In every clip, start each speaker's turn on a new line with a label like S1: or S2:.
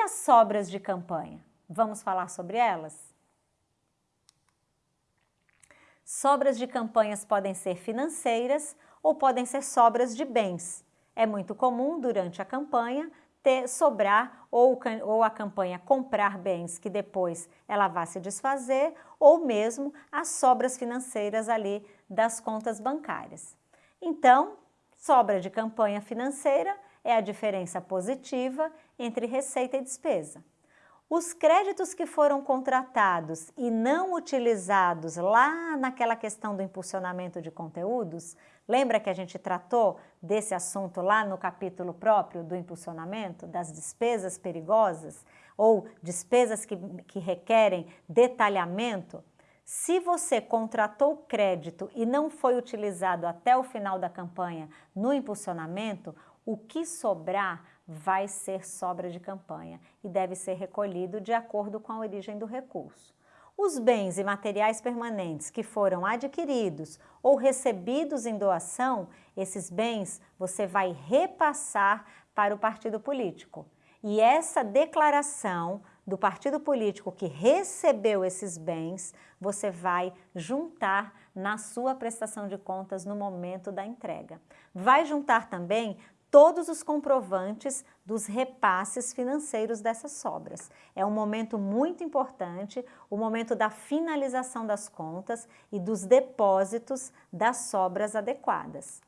S1: As sobras de campanha? Vamos falar sobre elas? Sobras de campanhas podem ser financeiras ou podem ser sobras de bens. É muito comum, durante a campanha, ter, sobrar ou, ou a campanha comprar bens que depois ela vá se desfazer ou mesmo as sobras financeiras ali das contas bancárias. Então, sobra de campanha financeira é a diferença positiva entre receita e despesa. Os créditos que foram contratados e não utilizados lá naquela questão do impulsionamento de conteúdos, lembra que a gente tratou desse assunto lá no capítulo próprio do impulsionamento, das despesas perigosas ou despesas que, que requerem detalhamento? Se você contratou crédito e não foi utilizado até o final da campanha no impulsionamento, o que sobrar vai ser sobra de campanha e deve ser recolhido de acordo com a origem do recurso. Os bens e materiais permanentes que foram adquiridos ou recebidos em doação, esses bens você vai repassar para o partido político. E essa declaração do partido político que recebeu esses bens, você vai juntar na sua prestação de contas no momento da entrega. Vai juntar também todos os comprovantes dos repasses financeiros dessas sobras. É um momento muito importante, o momento da finalização das contas e dos depósitos das sobras adequadas.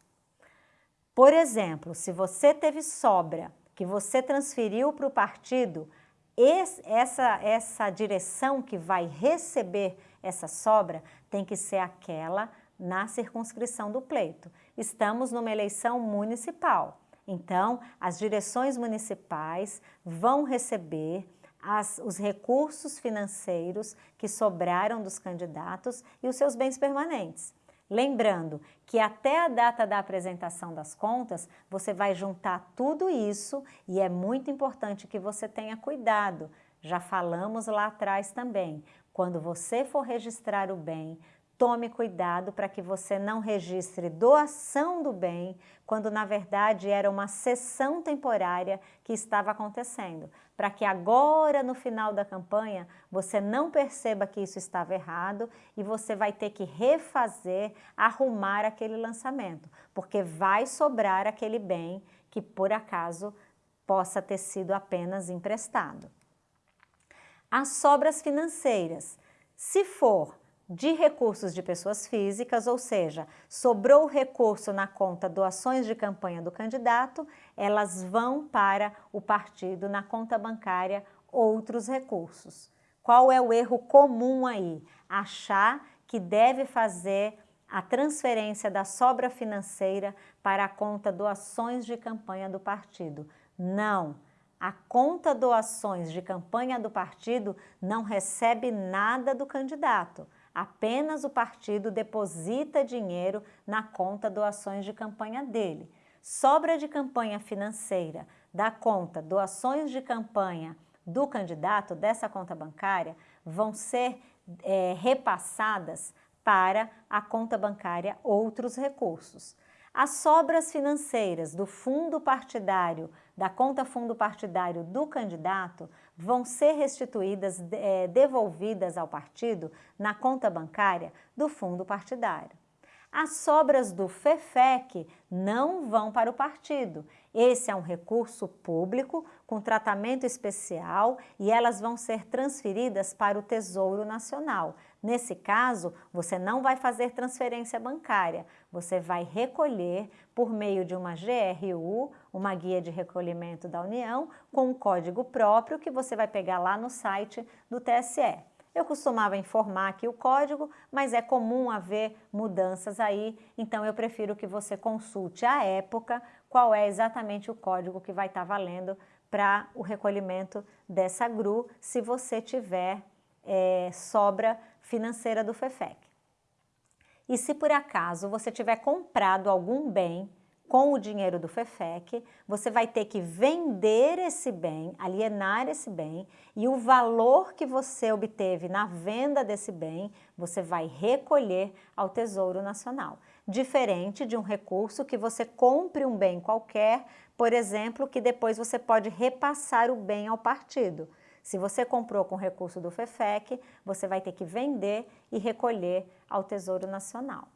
S1: Por exemplo, se você teve sobra que você transferiu para o partido, esse, essa, essa direção que vai receber essa sobra tem que ser aquela na circunscrição do pleito. Estamos numa eleição municipal. Então, as direções municipais vão receber as, os recursos financeiros que sobraram dos candidatos e os seus bens permanentes. Lembrando que até a data da apresentação das contas, você vai juntar tudo isso e é muito importante que você tenha cuidado. Já falamos lá atrás também, quando você for registrar o bem, tome cuidado para que você não registre doação do bem, quando na verdade era uma sessão temporária que estava acontecendo, para que agora no final da campanha você não perceba que isso estava errado e você vai ter que refazer, arrumar aquele lançamento, porque vai sobrar aquele bem que por acaso possa ter sido apenas emprestado. As sobras financeiras, se for de recursos de pessoas físicas, ou seja, sobrou recurso na conta doações de campanha do candidato, elas vão para o partido na conta bancária outros recursos. Qual é o erro comum aí? Achar que deve fazer a transferência da sobra financeira para a conta doações de campanha do partido. Não, a conta doações de campanha do partido não recebe nada do candidato apenas o partido deposita dinheiro na conta doações de campanha dele. Sobra de campanha financeira da conta doações de campanha do candidato, dessa conta bancária, vão ser é, repassadas para a conta bancária outros recursos. As sobras financeiras do fundo partidário, da conta fundo partidário do candidato, vão ser restituídas, é, devolvidas ao partido na conta bancária do fundo partidário. As sobras do FEFEC não vão para o partido. Esse é um recurso público com tratamento especial e elas vão ser transferidas para o Tesouro Nacional. Nesse caso, você não vai fazer transferência bancária, você vai recolher por meio de uma GRU, uma guia de recolhimento da União, com um código próprio que você vai pegar lá no site do TSE. Eu costumava informar aqui o código, mas é comum haver mudanças aí, então eu prefiro que você consulte à época qual é exatamente o código que vai estar valendo para o recolhimento dessa GRU, se você tiver é, sobra financeira do FEFEC. E se por acaso você tiver comprado algum bem com o dinheiro do FEFEC, você vai ter que vender esse bem, alienar esse bem e o valor que você obteve na venda desse bem, você vai recolher ao Tesouro Nacional. diferente de um recurso que você compre um bem qualquer, por exemplo, que depois você pode repassar o bem ao partido. Se você comprou com recurso do FEFEC, você vai ter que vender e recolher ao Tesouro Nacional.